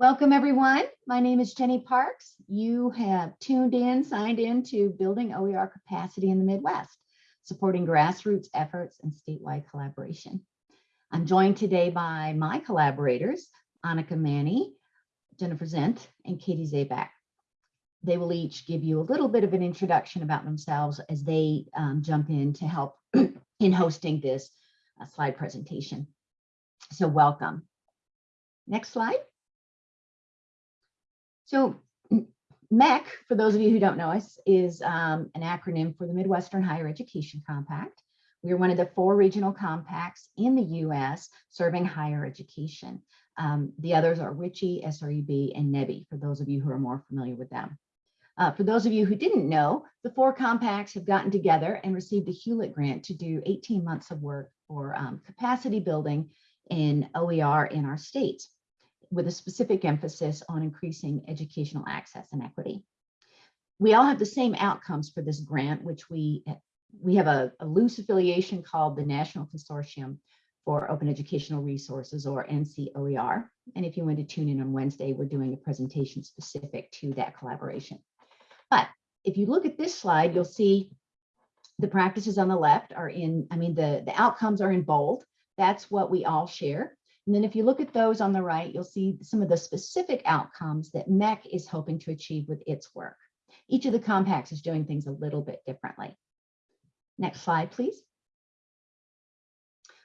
Welcome, everyone. My name is Jenny Parks. You have tuned in, signed in to Building OER Capacity in the Midwest, supporting grassroots efforts and statewide collaboration. I'm joined today by my collaborators, Annika Many, Jennifer Zinth, and Katie Zaback. They will each give you a little bit of an introduction about themselves as they um, jump in to help in hosting this uh, slide presentation. So welcome. Next slide. So MHEC, for those of you who don't know us, is um, an acronym for the Midwestern Higher Education Compact. We are one of the four regional compacts in the US serving higher education. Um, the others are WICHE, SREB, and NEBHE, for those of you who are more familiar with them. Uh, for those of you who didn't know, the four compacts have gotten together and received a Hewlett grant to do 18 months of work for um, capacity building in OER in our states with a specific emphasis on increasing educational access and equity. We all have the same outcomes for this grant, which we, we have a, a loose affiliation called the National Consortium for Open Educational Resources or NCOER. And if you want to tune in on Wednesday, we're doing a presentation specific to that collaboration. But if you look at this slide, you'll see the practices on the left are in, I mean, the, the outcomes are in bold. That's what we all share. And then if you look at those on the right, you'll see some of the specific outcomes that MHEC is hoping to achieve with its work. Each of the compacts is doing things a little bit differently. Next slide, please.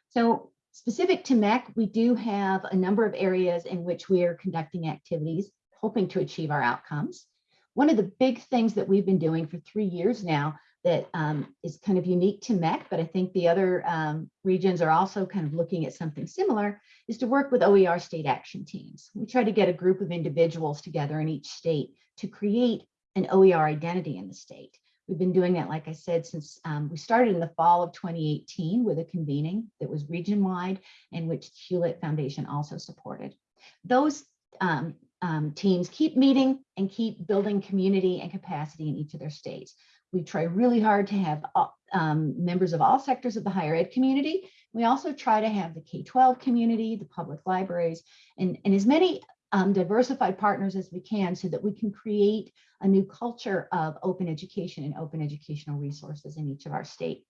So specific to MHEC, we do have a number of areas in which we are conducting activities, hoping to achieve our outcomes. One of the big things that we've been doing for three years now that um, is kind of unique to MHEC, but I think the other um, regions are also kind of looking at something similar, is to work with OER state action teams. We try to get a group of individuals together in each state to create an OER identity in the state. We've been doing that, like I said, since um, we started in the fall of 2018 with a convening that was region-wide and which Hewlett Foundation also supported. Those um, um, teams keep meeting and keep building community and capacity in each of their states. We try really hard to have um, members of all sectors of the higher ed community. We also try to have the K-12 community, the public libraries, and, and as many um, diversified partners as we can so that we can create a new culture of open education and open educational resources in each of our state.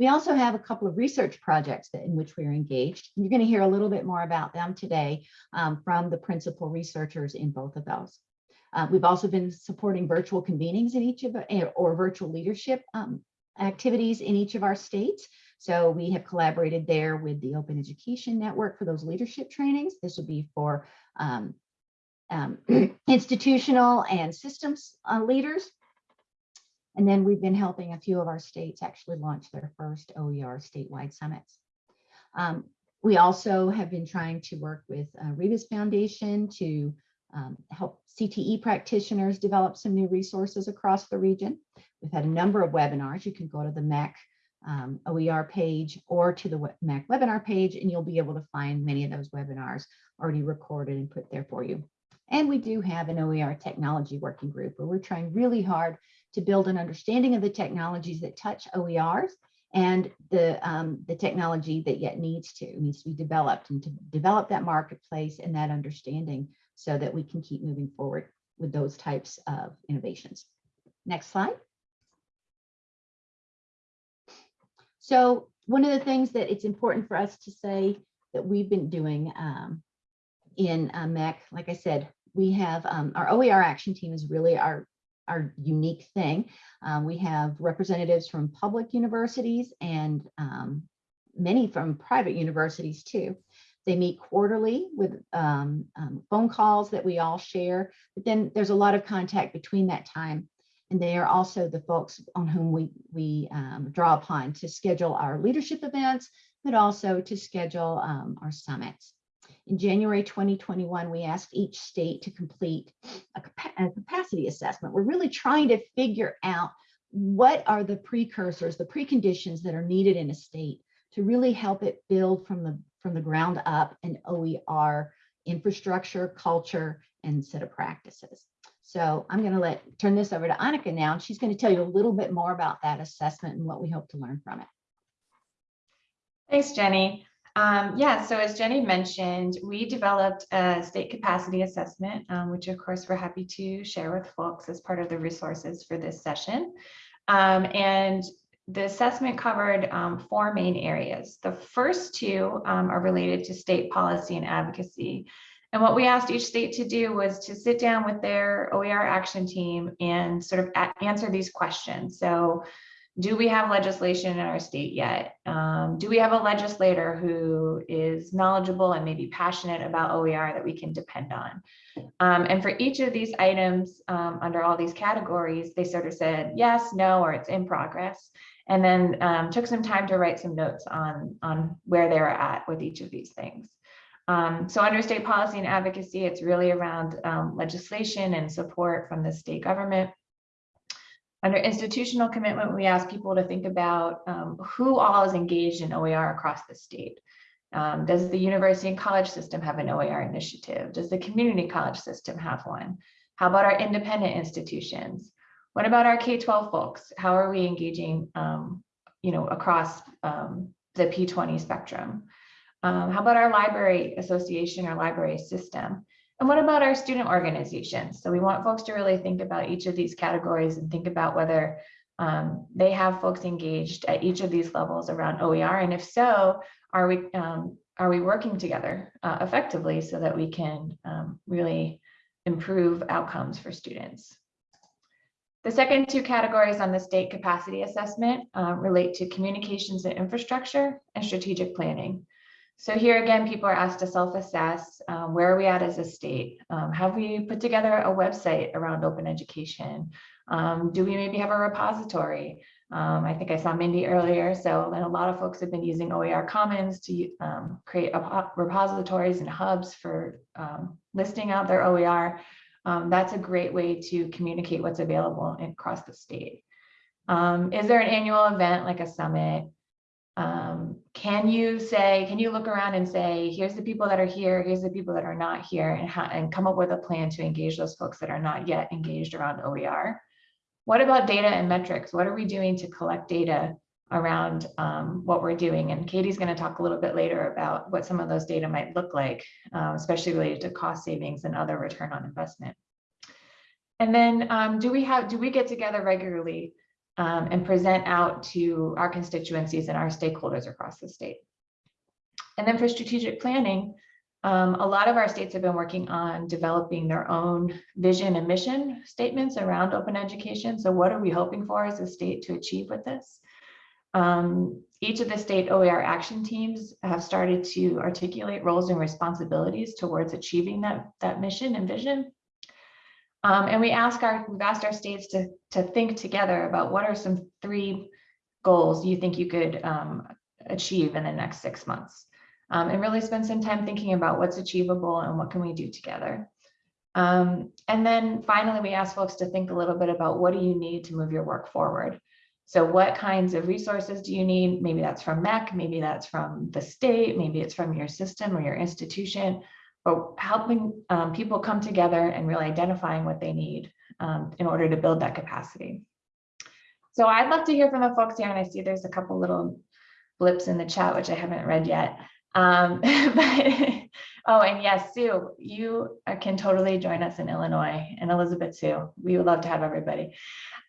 We also have a couple of research projects that, in which we are engaged. You're going to hear a little bit more about them today um, from the principal researchers in both of those. Uh, we've also been supporting virtual convenings in each of eh, or virtual leadership um, activities in each of our states. So we have collaborated there with the Open Education Network for those leadership trainings. This would be for um, um, institutional and systems uh, leaders. And then we've been helping a few of our states actually launch their first OER statewide summits. Um, we also have been trying to work with uh, Rebus Foundation to um, help CTE practitioners develop some new resources across the region. We've had a number of webinars. You can go to the MHEC um, OER page or to the MHEC webinar page, and you'll be able to find many of those webinars already recorded and put there for you. And we do have an OER technology working group where we're trying really hard to build an understanding of the technologies that touch OERs and the, um, the technology that yet needs to, needs to be developed and to develop that marketplace and that understanding so that we can keep moving forward with those types of innovations. Next slide. So one of the things that it's important for us to say that we've been doing um, in uh, MHEC, like I said, we have um, our OER action team is really our, our unique thing. Um, we have representatives from public universities and um, many from private universities too. They meet quarterly with um, um, phone calls that we all share, but then there's a lot of contact between that time. And they are also the folks on whom we, we um, draw upon to schedule our leadership events, but also to schedule um, our summits. In January 2021, we asked each state to complete a, a capacity assessment. We're really trying to figure out what are the precursors, the preconditions that are needed in a state to really help it build from the from the ground up an OER infrastructure, culture, and set of practices. So I'm going to let turn this over to Annika now, and she's going to tell you a little bit more about that assessment and what we hope to learn from it. Thanks, Jenny. Um, yeah, so as Jenny mentioned, we developed a state capacity assessment, um, which of course we're happy to share with folks as part of the resources for this session. Um, and the assessment covered um, four main areas. The first two um, are related to state policy and advocacy. And what we asked each state to do was to sit down with their OER action team and sort of answer these questions. So do we have legislation in our state yet? Um, do we have a legislator who is knowledgeable and maybe passionate about OER that we can depend on? Um, and for each of these items um, under all these categories, they sort of said yes, no, or it's in progress. And then um, took some time to write some notes on, on where they were at with each of these things. Um, so under state policy and advocacy, it's really around um, legislation and support from the state government. Under institutional commitment, we ask people to think about um, who all is engaged in OER across the state. Um, does the university and college system have an OER initiative? Does the community college system have one? How about our independent institutions? What about our K-12 folks? How are we engaging, um, you know, across um, the P20 spectrum? Um, how about our library association or library system? And what about our student organizations? So we want folks to really think about each of these categories and think about whether um, they have folks engaged at each of these levels around OER. And if so, are we um, are we working together uh, effectively so that we can um, really improve outcomes for students? The second two categories on the state capacity assessment uh, relate to communications and infrastructure and strategic planning. So here again, people are asked to self-assess, um, where are we at as a state? Um, have we put together a website around open education? Um, do we maybe have a repository? Um, I think I saw Mindy earlier, so and a lot of folks have been using OER Commons to um, create repositories and hubs for um, listing out their OER. That's a great way to communicate what's available across the state. is there an annual event like a summit? Um, can you say, can you look around and say, here's the people that are here, here's the people that are not here, and, and come up with a plan to engage those folks that are not yet engaged around OER? What about data and metrics? What are we doing to collect data around um, what we're doing? And Katie's going to talk a little bit later about what some of those data might look like, uh, especially related to cost savings and other return on investment. And then um, do we have, do we get together regularly um, and present out to our constituencies and our stakeholders across the state. And then for strategic planning, um, a lot of our states have been working on developing their own vision and mission statements around open education. So what are we hoping for as a state to achieve with this? Um, each of the state OER action teams have started to articulate roles and responsibilities towards achieving that, that mission and vision. Um, and we ask our, we've asked our states to, to think together about what are some three goals you think you could um, achieve in the next six months. Um, and really spend some time thinking about what's achievable and what can we do together. Um, and then finally, we ask folks to think a little bit about what do you need to move your work forward. So what kinds of resources do you need? Maybe that's from MHEC, maybe that's from the state, maybe it's from your system or your institution but helping um, people come together and really identifying what they need um, in order to build that capacity. So I'd love to hear from the folks here, and I see there's a couple little blips in the chat, which I haven't read yet. Um, but, oh, and yes, Sue, you can totally join us in Illinois, and Elizabeth Sue. We would love to have everybody.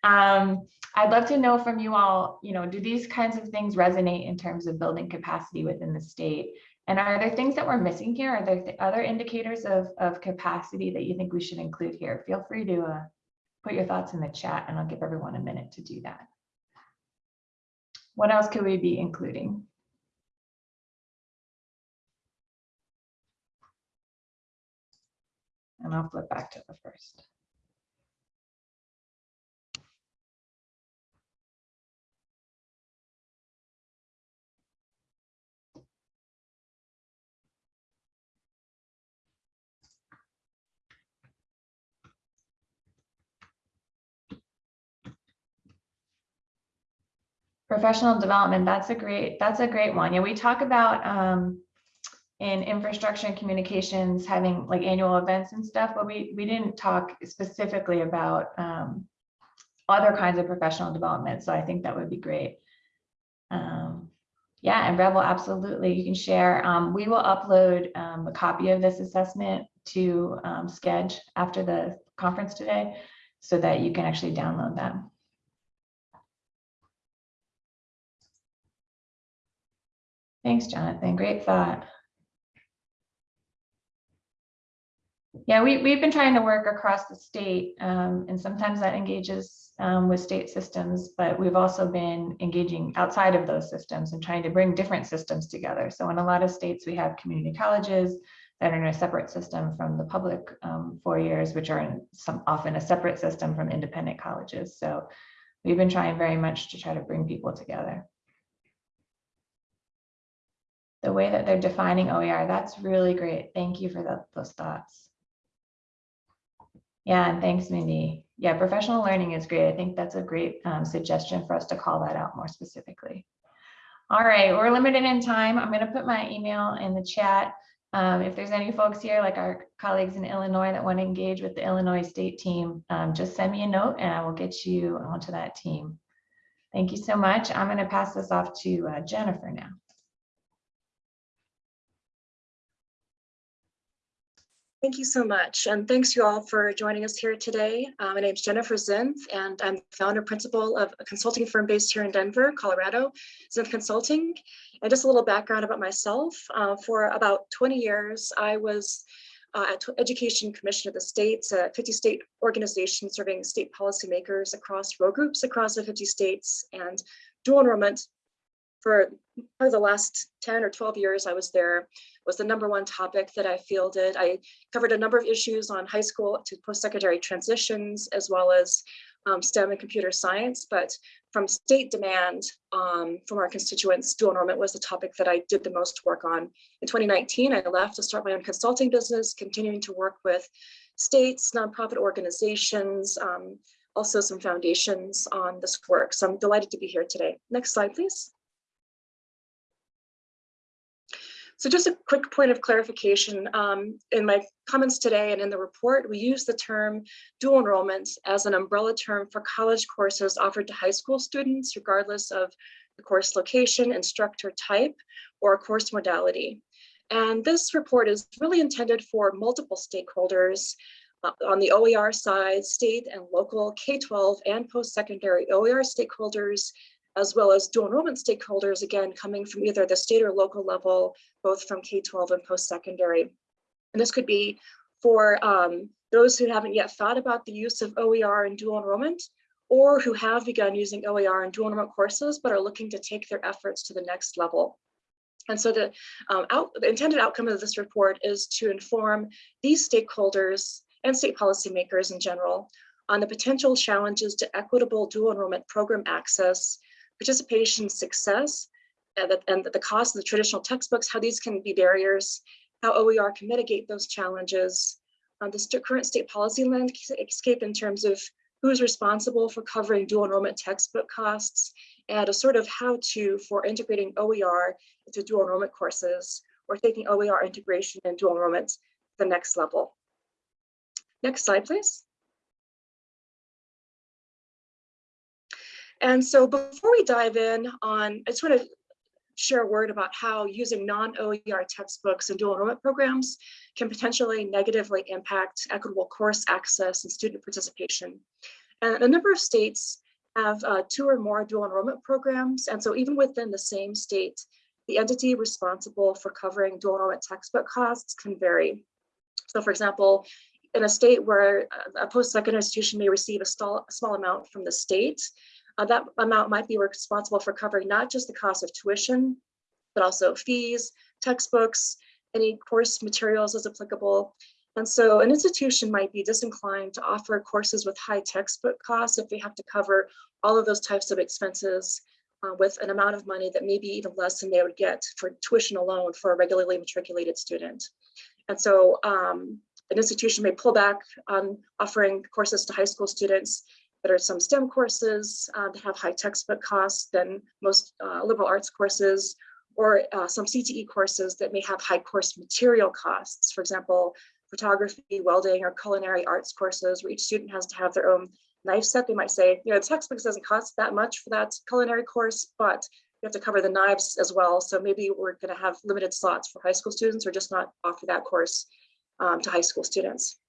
Um, I'd love to know from you all, you know, do these kinds of things resonate in terms of building capacity within the state? And are there things that we're missing here? Are there th other indicators of, of capacity that you think we should include here? Feel free to uh, put your thoughts in the chat and I'll give everyone a minute to do that. What else could we be including? And I'll flip back to the first. Professional development, that's a great, that's a great one. Yeah, we talk about um, in infrastructure and communications having like annual events and stuff, but we, we didn't talk specifically about um, other kinds of professional development. So I think that would be great. Um, Yeah, and Rebel, absolutely. You can share. Um, we will upload um, a copy of this assessment to um, Sched after the conference today so that you can actually download them. Thanks, Jonathan. Great thought. Yeah, we, we've been trying to work across the state, um, and sometimes that engages um, with state systems, but we've also been engaging outside of those systems and trying to bring different systems together. So in a lot of states, we have community colleges that are in a separate system from the public um, four years, which are in some often a separate system from independent colleges. So we've been trying very much to try to bring people together the way that they're defining OER, that's really great. Thank you for the, those thoughts. Yeah, and thanks, Mindy. Yeah, professional learning is great. I think that's a great um, suggestion for us to call that out more specifically. All right, we're limited in time. I'm going to put my email in the chat. Um, if there's any folks here, like our colleagues in Illinois that want to engage with the Illinois state team, um, just send me a note and I will get you onto that team. Thank you so much. I'm going to pass this off to uh, Jennifer now. Thank you so much. And thanks you all for joining us here today. Uh, my name is Jennifer Zinth, and I'm founder principal of a consulting firm based here in Denver, Colorado, Zinth Consulting. And just a little background about myself. Uh, for about 20 years, I was uh, at Education Commission of the States, a 50 state organization serving state policymakers across row groups across the 50 states and dual enrollment for probably the last 10 or 12 years I was there was the number one topic that I fielded. I covered a number of issues on high school to post-secondary transitions, as well as um, STEM and computer science, but from state demand um, from our constituents, dual enrollment was the topic that I did the most work on. In 2019, I left to start my own consulting business, continuing to work with states, nonprofit organizations, um, also some foundations on this work. So I'm delighted to be here today. Next slide, please. So just a quick point of clarification. Um, in my comments today and in the report, we use the term dual enrollment as an umbrella term for college courses offered to high school students, regardless of the course location, instructor type, or course modality. And this report is really intended for multiple stakeholders uh, on the OER side, state and local K-12 and post-secondary OER stakeholders, as well as dual enrollment stakeholders, again, coming from either the state or local level, both from K-12 and post-secondary. And this could be for um, those who haven't yet thought about the use of OER and dual enrollment, or who have begun using OER and dual enrollment courses, but are looking to take their efforts to the next level. And so the, um, out, the intended outcome of this report is to inform these stakeholders and state policymakers in general on the potential challenges to equitable dual enrollment program access participation success, and the, and the cost of the traditional textbooks, how these can be barriers, how OER can mitigate those challenges, um, the st current state policy landscape in terms of who's responsible for covering dual enrollment textbook costs, and a sort of how-to for integrating OER into dual enrollment courses, or taking OER integration and dual enrollment to the next level. Next slide, please. And so before we dive in on, I just want to share a word about how using non-OER textbooks and dual enrollment programs can potentially negatively impact equitable course access and student participation. And a number of states have uh, two or more dual enrollment programs. And so even within the same state, the entity responsible for covering dual enrollment textbook costs can vary. So for example, in a state where a post-secondary institution may receive a a small amount from the state, uh, that amount might be responsible for covering not just the cost of tuition, but also fees, textbooks, any course materials as applicable. And so an institution might be disinclined to offer courses with high textbook costs if they have to cover all of those types of expenses uh, with an amount of money that may be even less than they would get for tuition alone for a regularly matriculated student. And so um, an institution may pull back on offering courses to high school students that are some STEM courses uh, that have high textbook costs than most uh, liberal arts courses, or uh, some CTE courses that may have high course material costs. For example, photography, welding, or culinary arts courses where each student has to have their own knife set. They might say, you know, the textbook doesn't cost that much for that culinary course, but we have to cover the knives as well. So maybe we're going to have limited slots for high school students or just not offer that course um, to high school students.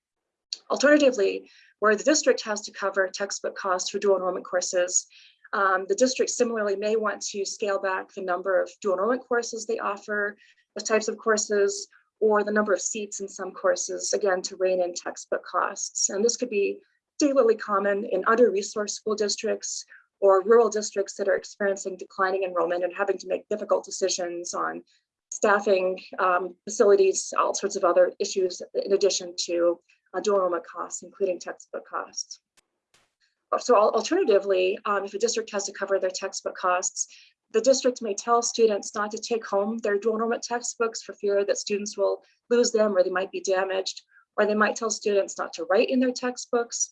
Alternatively, where the district has to cover textbook costs for dual enrollment courses, um, the district similarly may want to scale back the number of dual enrollment courses they offer, the types of courses, or the number of seats in some courses, again, to rein in textbook costs. And this could be particularly common in under-resourced school districts or rural districts that are experiencing declining enrollment and having to make difficult decisions on staffing, um, facilities, all sorts of other issues in addition to uh, enrollment costs, including textbook costs. So alternatively, um, if a district has to cover their textbook costs, the district may tell students not to take home their dual enrollment textbooks for fear that students will lose them or they might be damaged, or they might tell students not to write in their textbooks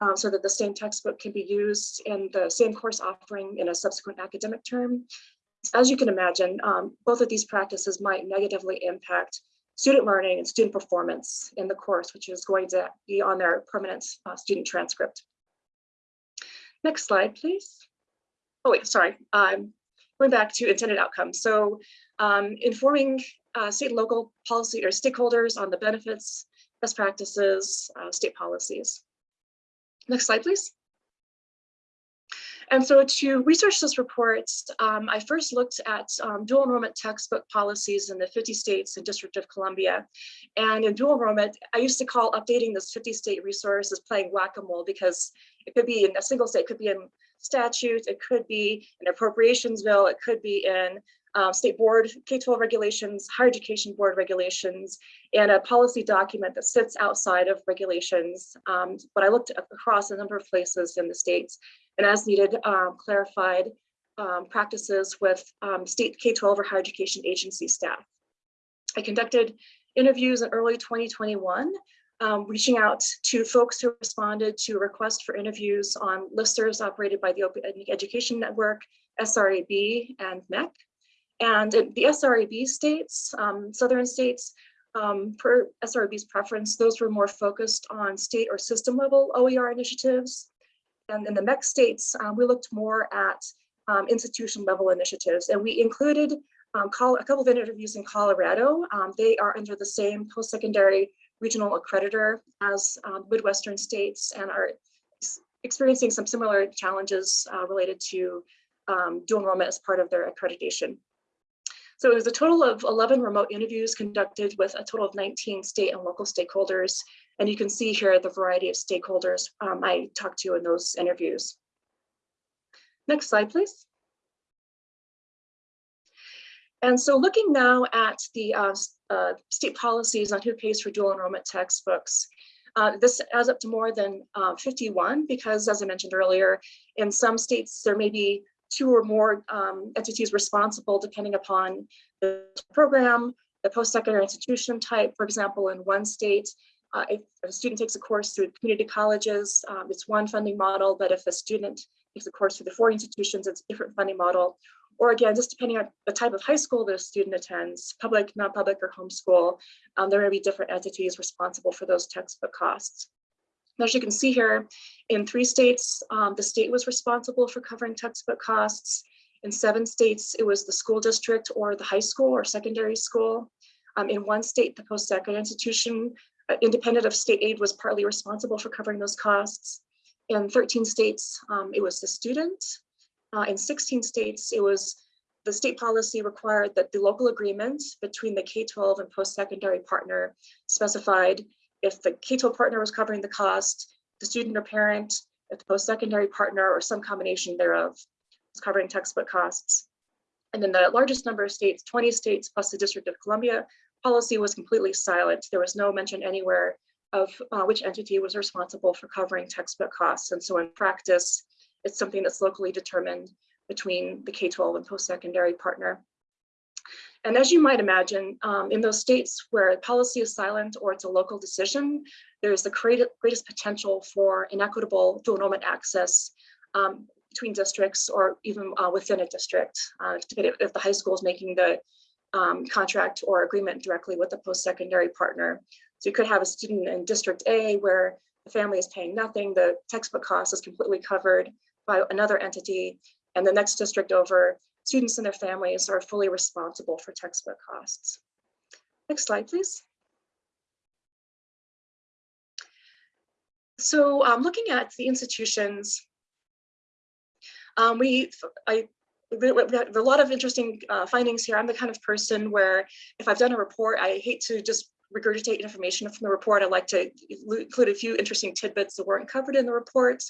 um, so that the same textbook can be used in the same course offering in a subsequent academic term. As you can imagine, um, both of these practices might negatively impact student learning and student performance in the course, which is going to be on their permanent uh, student transcript. Next slide, please. Oh, wait, sorry. Um, going back to intended outcomes. So um, informing uh, state and local policy or stakeholders on the benefits, best practices, uh, state policies. Next slide, please. And so to research this report, um, I first looked at um, dual enrollment textbook policies in the 50 states and District of Columbia. And in dual enrollment, I used to call updating this 50 state resource as playing whack-a-mole because it could be in a single state, it could be in statute, it could be an appropriations bill, it could be in um, state board K-12 regulations, higher education board regulations, and a policy document that sits outside of regulations. Um, but I looked across a number of places in the states and as needed um, clarified um, practices with um, state K-12 or higher education agency staff. I conducted interviews in early 2021 um, reaching out to folks who responded to a request for interviews on listservs operated by the Open Education Network, SREB, and MHEC. And the SREB states, um, southern states, um, per SREB's preference, those were more focused on state or system level OER initiatives. And in the MHEC states, um, we looked more at um, institution level initiatives and we included um, a couple of interviews in Colorado. Um, they are under the same post-secondary regional accreditor as um, Midwestern states and are experiencing some similar challenges uh, related to dual enrollment as part of their accreditation. So it was a total of 11 remote interviews conducted with a total of 19 state and local stakeholders. And you can see here the variety of stakeholders um, I talked to in those interviews. Next slide, please. And so looking now at the uh, uh, state policies on who pays for dual enrollment textbooks, uh, this adds up to more than uh, 51 because as I mentioned earlier, in some states there may be two or more um, entities responsible depending upon the program, the post-secondary institution type. For example, in one state, uh, if a student takes a course through community colleges, um, it's one funding model, but if a student takes a course through the four institutions, it's a different funding model or again, just depending on the type of high school the student attends, public, non-public, or homeschool, um, there may be different entities responsible for those textbook costs. As you can see here, in three states, um, the state was responsible for covering textbook costs. In seven states, it was the school district or the high school or secondary school. Um, in one state, the post-secondary institution, uh, independent of state aid, was partly responsible for covering those costs. In 13 states, um, it was the student. Uh, in 16 states, it was the state policy required that the local agreement between the K-12 and post-secondary partner specified if the K-12 partner was covering the cost, the student or parent, if the post-secondary partner or some combination thereof was covering textbook costs. And then the largest number of states, 20 states plus the District of Columbia, policy was completely silent. There was no mention anywhere of uh, which entity was responsible for covering textbook costs. And so in practice, it's something that's locally determined between the K-12 and post-secondary partner. And as you might imagine, um, in those states where policy is silent or it's a local decision, there's the greatest potential for inequitable dual access um, between districts or even uh, within a district, uh, if the high school is making the um, contract or agreement directly with the post-secondary partner. So you could have a student in District A where the family is paying nothing, the textbook cost is completely covered by another entity, and the next district over, students and their families are fully responsible for textbook costs. Next slide, please. So um, looking at the institutions, um, we, I, we, have a lot of interesting uh, findings here. I'm the kind of person where if I've done a report, I hate to just regurgitate information from the report. I like to include a few interesting tidbits that weren't covered in the report.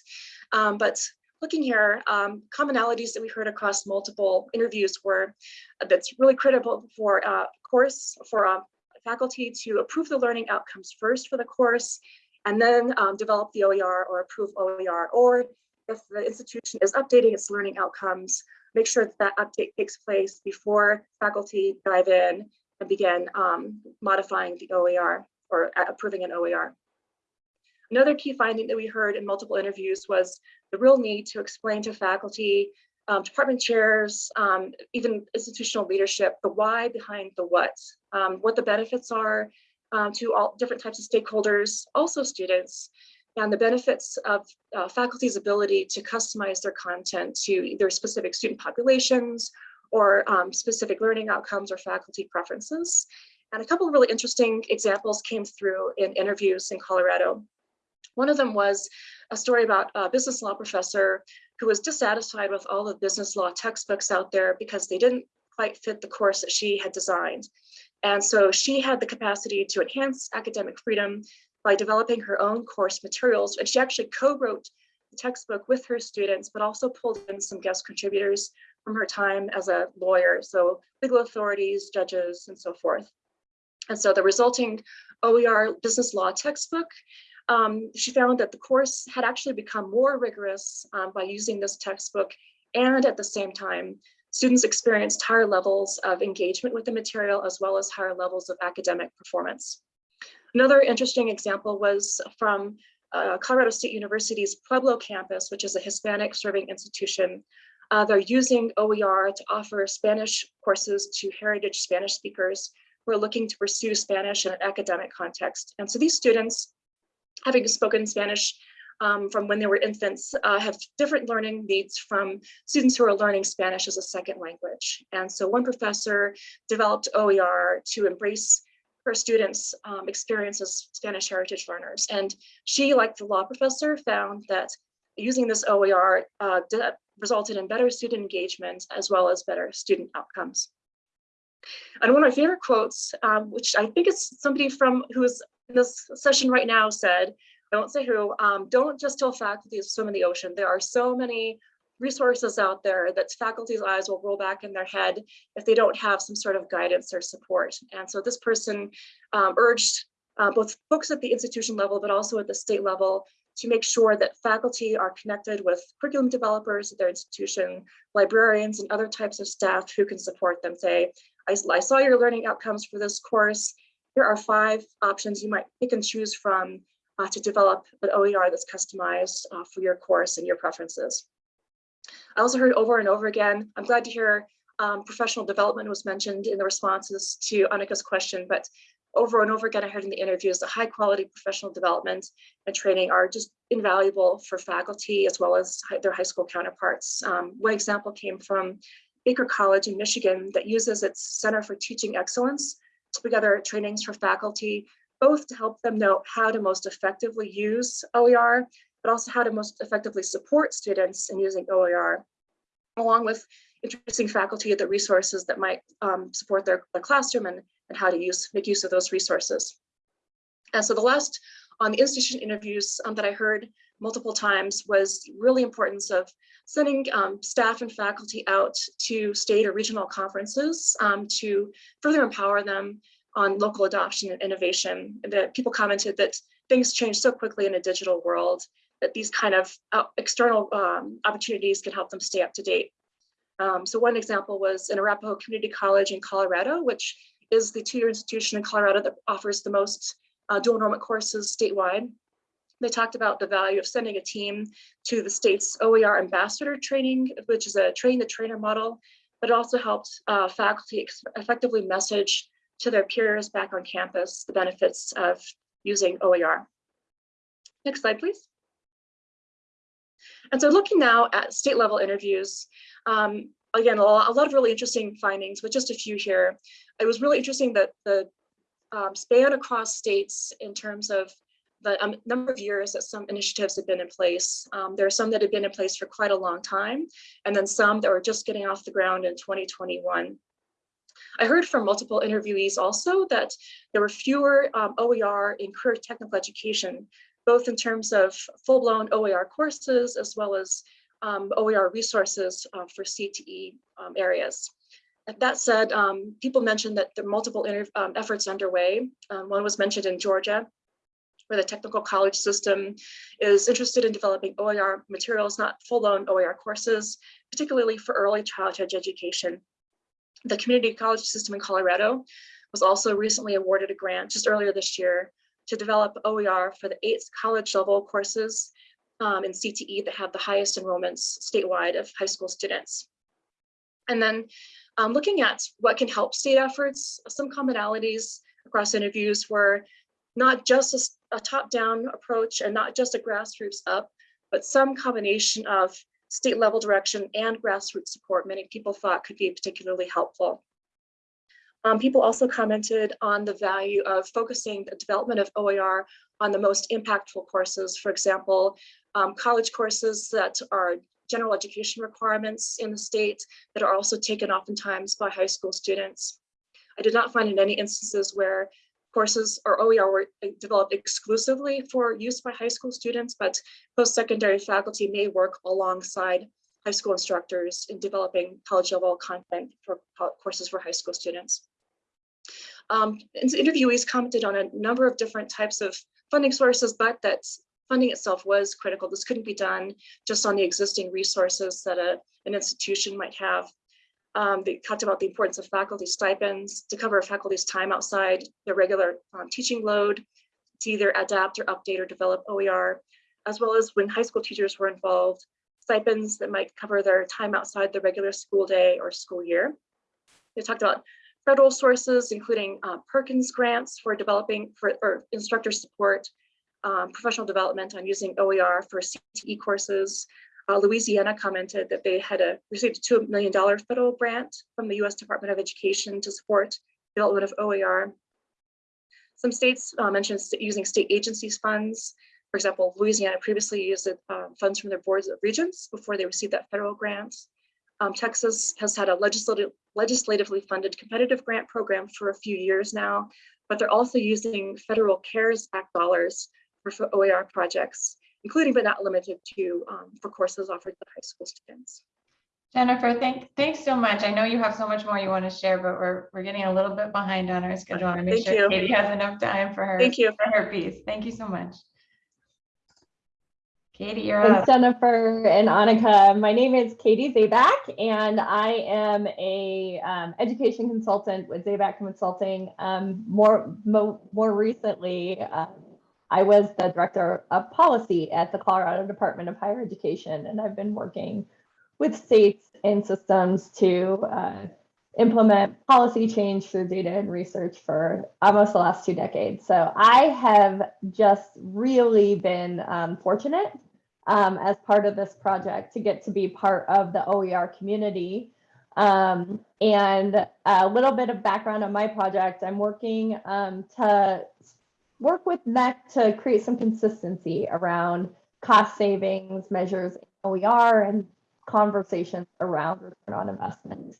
Um, but looking here, um, commonalities that we heard across multiple interviews were uh, that's really critical for uh, course for uh, faculty to approve the learning outcomes first for the course and then um, develop the OER or approve OER, or if the institution is updating its learning outcomes, make sure that that update takes place before faculty dive in and begin um, modifying the OER or approving an OER. Another key finding that we heard in multiple interviews was the real need to explain to faculty, um, department chairs, um, even institutional leadership, the why behind the what, um, what the benefits are, um, to all different types of stakeholders, also students, and the benefits of uh, faculty's ability to customize their content to either specific student populations or um, specific learning outcomes or faculty preferences. And a couple of really interesting examples came through in interviews in Colorado. One of them was a story about a business law professor who was dissatisfied with all the business law textbooks out there because they didn't quite fit the course that she had designed. And so she had the capacity to enhance academic freedom by developing her own course materials. And she actually co-wrote the textbook with her students, but also pulled in some guest contributors from her time as a lawyer. So legal authorities, judges, and so forth. And so the resulting OER business law textbook, um, she found that the course had actually become more rigorous um, by using this textbook and at the same time Students experienced higher levels of engagement with the material as well as higher levels of academic performance. Another interesting example was from uh, Colorado State University's Pueblo campus, which is a Hispanic serving institution. Uh, they're using OER to offer Spanish courses to heritage Spanish speakers who are looking to pursue Spanish in an academic context. And so these students, having spoken Spanish um, from when they were infants uh, have different learning needs from students who are learning Spanish as a second language. And so one professor developed OER to embrace her students' um, experience as Spanish heritage learners. And she, like the law professor, found that using this OER uh, resulted in better student engagement as well as better student outcomes. And one of my favorite quotes, um, which I think is somebody from who is this session right now said, I won't say who, um, don't just tell faculty to swim in the ocean. There are so many resources out there that faculty's eyes will roll back in their head if they don't have some sort of guidance or support. And so this person um, urged uh, both folks at the institution level, but also at the state level to make sure that faculty are connected with curriculum developers at their institution, librarians and other types of staff who can support them. Say, I, I saw your learning outcomes for this course. Here are five options you might pick and choose from uh, to develop an OER that's customized uh, for your course and your preferences. I also heard over and over again, I'm glad to hear um, professional development was mentioned in the responses to Annika's question, but over and over again, I heard in the interviews that high quality professional development and training are just invaluable for faculty as well as their high school counterparts. Um, one example came from Baker College in Michigan that uses its Center for Teaching Excellence together trainings for faculty both to help them know how to most effectively use OER, but also how to most effectively support students in using OER, along with introducing faculty at the resources that might um, support their, their classroom and, and how to use make use of those resources. And so the last on the institution interviews um, that I heard multiple times was really importance of sending um, staff and faculty out to state or regional conferences um, to further empower them on local adoption and innovation. That people commented that things change so quickly in a digital world that these kind of uh, external um, opportunities can help them stay up to date. Um, so one example was in Arapahoe Community College in Colorado, which is the two-year institution in Colorado that offers the most uh, dual enrollment courses statewide. They talked about the value of sending a team to the state's OER ambassador training, which is a train the trainer model, but it also helped uh, faculty effectively message to their peers back on campus the benefits of using OER. Next slide, please. And so looking now at state level interviews, um, again, a lot, a lot of really interesting findings, but just a few here. It was really interesting that the um, span across states in terms of the um, number of years that some initiatives have been in place. Um, there are some that have been in place for quite a long time, and then some that were just getting off the ground in 2021. I heard from multiple interviewees also that there were fewer um, OER in career technical education, both in terms of full-blown OER courses as well as um, OER resources uh, for CTE um, areas. That said, um, people mentioned that there are multiple efforts underway. One was mentioned in Georgia, where the technical college system is interested in developing OER materials, not full-blown OER courses, particularly for early childhood education. The community college system in Colorado was also recently awarded a grant just earlier this year to develop OER for the eight college level courses um, in CTE that have the highest enrollments statewide of high school students. And then um, looking at what can help state efforts, some commonalities across interviews were not just a, a top-down approach and not just a grassroots up, but some combination of state level direction and grassroots support many people thought could be particularly helpful. Um, people also commented on the value of focusing the development of OER on the most impactful courses. For example, um, college courses that are general education requirements in the state that are also taken oftentimes by high school students. I did not find in any instances where courses or OER were developed exclusively for use by high school students, but post-secondary faculty may work alongside high school instructors in developing college level content for courses for high school students. Um, interviewees commented on a number of different types of funding sources, but that funding itself was critical. This couldn't be done just on the existing resources that a, an institution might have. Um, they talked about the importance of faculty stipends to cover faculty's time outside their regular um, teaching load, to either adapt or update or develop OER, as well as when high school teachers were involved, stipends that might cover their time outside the regular school day or school year. They talked about federal sources, including uh, Perkins grants for developing for or instructor support, um, professional development on using OER for CTE courses. Uh, Louisiana commented that they had a, received a $2 million federal grant from the US Department of Education to support development of OER. Some states uh, mentioned using state agencies funds. For example, Louisiana previously used uh, funds from their boards of regents before they received that federal grant. Um, Texas has had a legislative, legislatively funded competitive grant program for a few years now, but they're also using federal CARES Act dollars for OER projects, including but not limited to um, for courses offered to high school students. Jennifer, thank, thanks so much. I know you have so much more you want to share, but we're, we're getting a little bit behind on our schedule. I want to make Thank sure you. Katie has enough time for her, Thank you. for her piece. Thank you so much. Katie, you're up. Jennifer and Annika. My name is Katie Zaback, and I am a um, education consultant with Zaback Consulting. Um, more, mo more recently, uh, I was the director of policy at the Colorado Department of Higher Education, and I've been working with states and systems to uh, implement policy change through data and research for almost the last two decades. So I have just really been um, fortunate um, as part of this project to get to be part of the OER community. Um, and a little bit of background on my project, I'm working um, to work with MHEC to create some consistency around cost savings measures in OER and conversations around return on investment.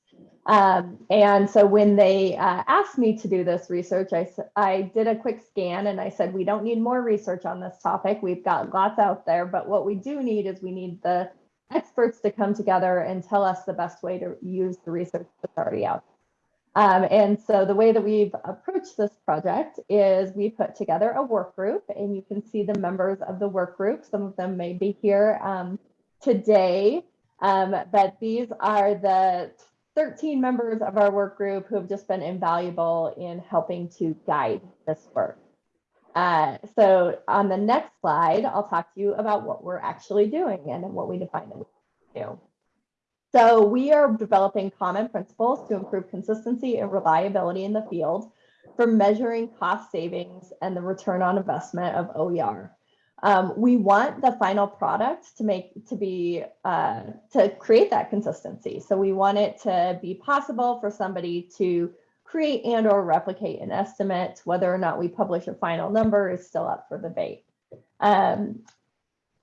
Um, and so when they uh, asked me to do this research, I, I did a quick scan and I said, we don't need more research on this topic. We've got lots out there, but what we do need is we need the experts to come together and tell us the best way to use the research that's already out. Um, and so the way that we've approached this project is we put together a work group and you can see the members of the work group. Some of them may be here um, today, um, but these are the 13 members of our work group who have just been invaluable in helping to guide this work. Uh, so on the next slide, I'll talk to you about what we're actually doing and what we define we do. So we are developing common principles to improve consistency and reliability in the field for measuring cost savings and the return on investment of OER. Um, we want the final product to make to be uh, to create that consistency. So we want it to be possible for somebody to create and or replicate an estimate. Whether or not we publish a final number is still up for debate. Um,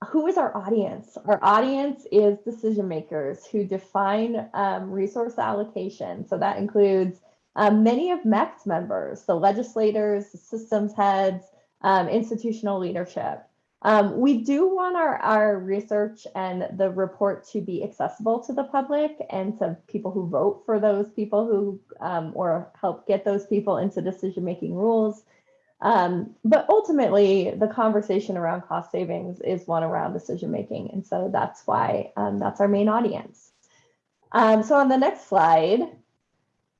who is our audience? Our audience is decision makers who define um, resource allocation. So that includes um, many of MHEC's members, the legislators, systems heads, um, institutional leadership. Um, we do want our, our research and the report to be accessible to the public and to people who vote for those people who um, or help get those people into decision-making rules. Um, but ultimately, the conversation around cost savings is one around decision-making. And so that's why um, that's our main audience. Um, so on the next slide,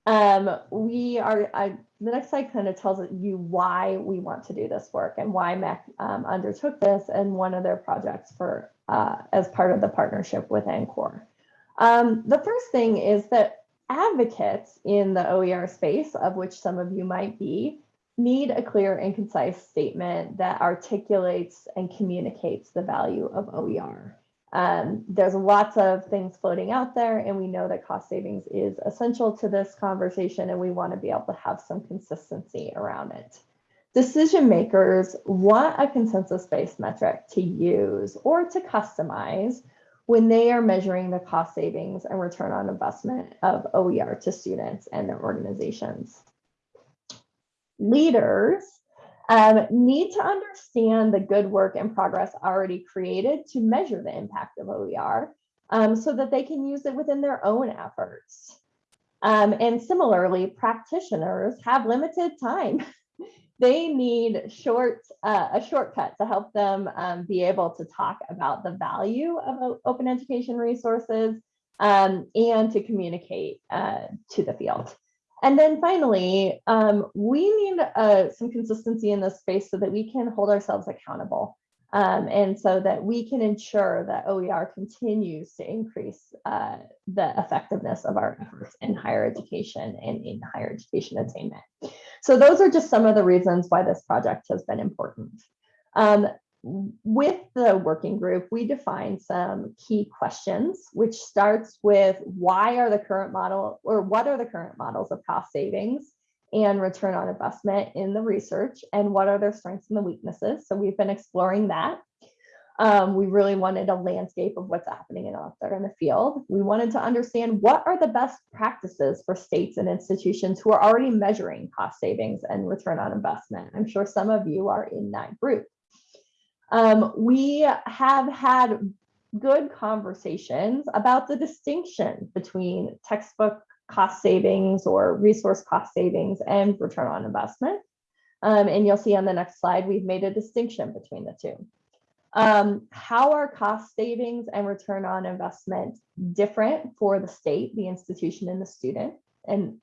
um, we are, I, the next slide kind of tells you why we want to do this work and why MHEC um, undertook this and one of their projects for uh, as part of the partnership with NCOER. Um, the first thing is that advocates in the OER space, of which some of you might be, need a clear and concise statement that articulates and communicates the value of OER. Um, there's lots of things floating out there, and we know that cost savings is essential to this conversation, and we want to be able to have some consistency around it. Decision makers want a consensus-based metric to use or to customize when they are measuring the cost savings and return on investment of OER to students and their organizations. Leaders um, need to understand the good work and progress already created to measure the impact of OER um, so that they can use it within their own efforts. Um, and similarly, practitioners have limited time. they need short uh, a shortcut to help them um, be able to talk about the value of open education resources um, and to communicate uh, to the field. And then finally, um, we need uh, some consistency in this space so that we can hold ourselves accountable. Um, and so that we can ensure that OER continues to increase uh, the effectiveness of our efforts in higher education and in higher education attainment. So those are just some of the reasons why this project has been important. Um, with the working group, we defined some key questions, which starts with why are the current model or what are the current models of cost savings and return on investment in the research and what are their strengths and the weaknesses. So we've been exploring that. Um, we really wanted a landscape of what's happening out there in the field. We wanted to understand what are the best practices for states and institutions who are already measuring cost savings and return on investment. I'm sure some of you are in that group. Um, we have had good conversations about the distinction between textbook cost savings or resource cost savings and return on investment. Um, and you'll see on the next slide, we've made a distinction between the two. Um, how are cost savings and return on investment different for the state, the institution, and the student, and,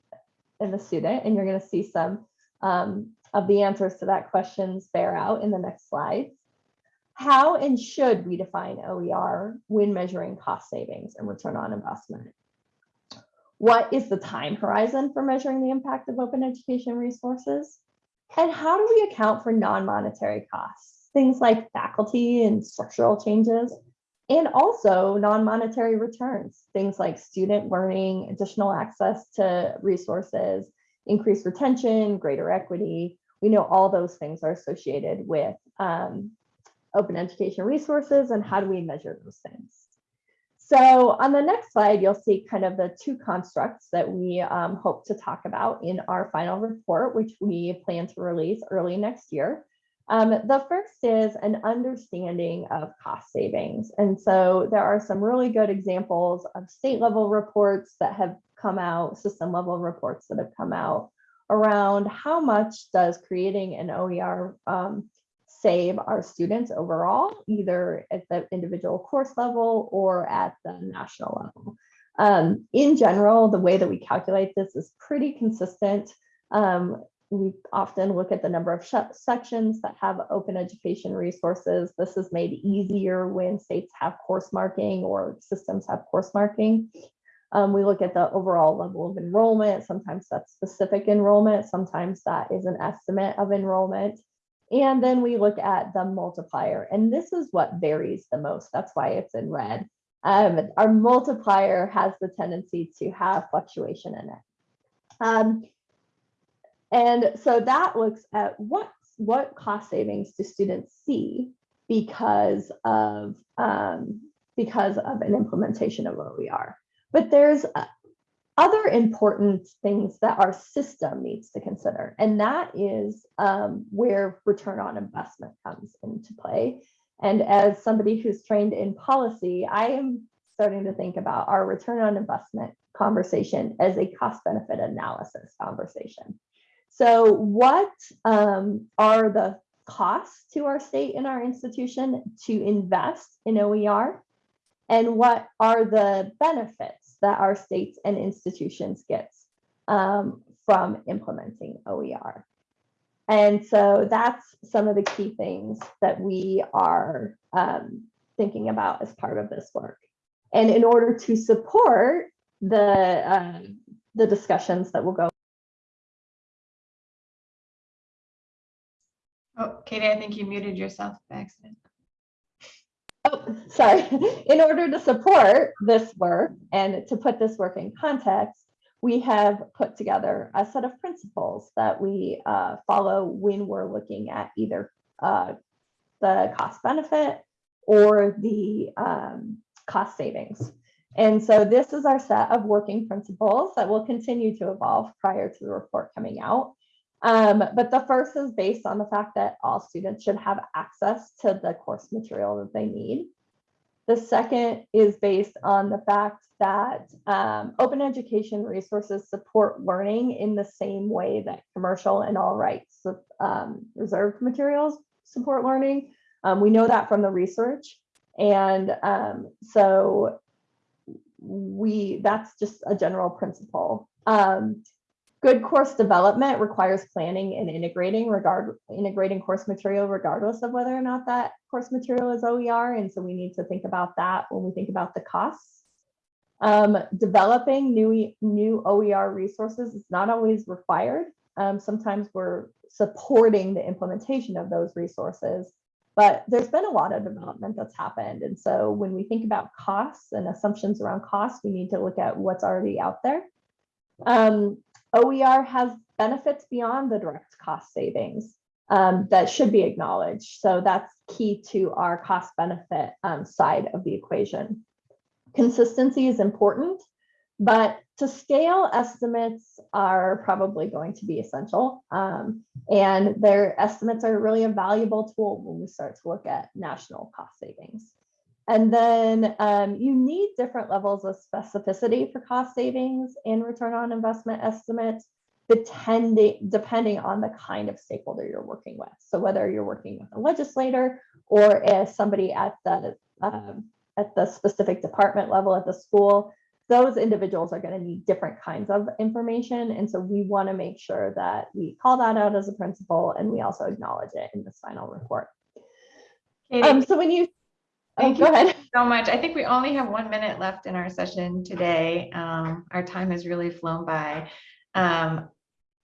and the student? And you're going to see some um, of the answers to that questions bear out in the next slide. How and should we define OER when measuring cost savings and return on investment? What is the time horizon for measuring the impact of open education resources? And how do we account for non-monetary costs? Things like faculty and structural changes, and also non-monetary returns, things like student learning, additional access to resources, increased retention, greater equity. We know all those things are associated with um, open education resources and how do we measure those things. So on the next slide, you'll see kind of the two constructs that we um, hope to talk about in our final report, which we plan to release early next year. Um, the first is an understanding of cost savings. And so there are some really good examples of state level reports that have come out, system level reports that have come out around how much does creating an OER um, save our students overall, either at the individual course level or at the national level. Um, in general, the way that we calculate this is pretty consistent. Um, we often look at the number of sections that have open education resources. This is made easier when states have course marking or systems have course marking. Um, we look at the overall level of enrollment. Sometimes that's specific enrollment. Sometimes that is an estimate of enrollment. And then we look at the multiplier, and this is what varies the most. That's why it's in red. Um, our multiplier has the tendency to have fluctuation in it. Um, and so that looks at what, what cost savings do students see because of, um, because of an implementation of OER. But there's other important things that our system needs to consider, and that is um, where return on investment comes into play. And as somebody who's trained in policy, I am starting to think about our return on investment conversation as a cost benefit analysis conversation. So what um, are the costs to our state and our institution to invest in OER? And what are the benefits that our states and institutions get um, from implementing OER? And so that's some of the key things that we are um, thinking about as part of this work. And in order to support the, uh, the discussions that will go Oh, Katie, I think you muted yourself by accident. Sorry. In order to support this work and to put this work in context, we have put together a set of principles that we uh, follow when we're looking at either uh, the cost benefit or the um, cost savings. And so this is our set of working principles that will continue to evolve prior to the report coming out. Um, but the first is based on the fact that all students should have access to the course material that they need. The second is based on the fact that um, open education resources support learning in the same way that commercial and all rights um, reserved materials support learning. Um, we know that from the research. And um, so we that's just a general principle. Um, Good course development requires planning and integrating regard integrating course material regardless of whether or not that course material is OER. And so we need to think about that when we think about the costs. Um, developing new, new OER resources is not always required. Um, sometimes we're supporting the implementation of those resources, but there's been a lot of development that's happened. And so when we think about costs and assumptions around costs, we need to look at what's already out there. Um, OER has benefits beyond the direct cost savings um, that should be acknowledged. So that's key to our cost benefit um, side of the equation. Consistency is important, but to scale estimates are probably going to be essential. Um, and their estimates are really a valuable tool when we start to look at national cost savings. And then um, you need different levels of specificity for cost savings and return on investment estimates, depending, depending on the kind of stakeholder you're working with. So whether you're working with a legislator or as somebody at the um, at the specific department level at the school, those individuals are going to need different kinds of information. And so we want to make sure that we call that out as a principle and we also acknowledge it in this final report. Um, so when you Thank go you so much. I think we only have one minute left in our session today. Um, our time has really flown by. Um,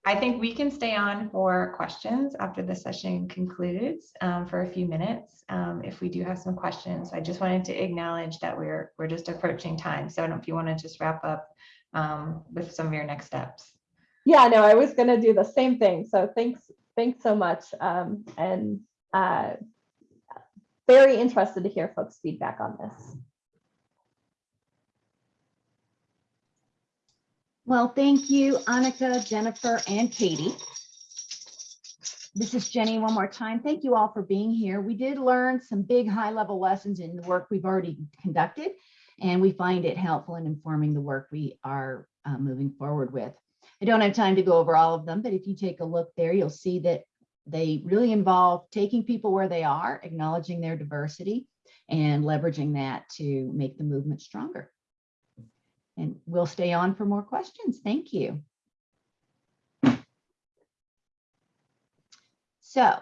I think we can stay on for questions after the session concludes um, for a few minutes um, if we do have some questions. I just wanted to acknowledge that we're we're just approaching time. So I don't know if you want to just wrap up um, with some of your next steps. Yeah, no, I was gonna do the same thing. So thanks, thanks so much. Um, and uh, very interested to hear folks' feedback on this. Well, thank you, Annika, Jennifer, and Katie. This is Jenny one more time. Thank you all for being here. We did learn some big high level lessons in the work we've already conducted, and we find it helpful in informing the work we are uh, moving forward with. I don't have time to go over all of them, but if you take a look there, you'll see that they really involve taking people where they are, acknowledging their diversity, and leveraging that to make the movement stronger. And we'll stay on for more questions. Thank you. So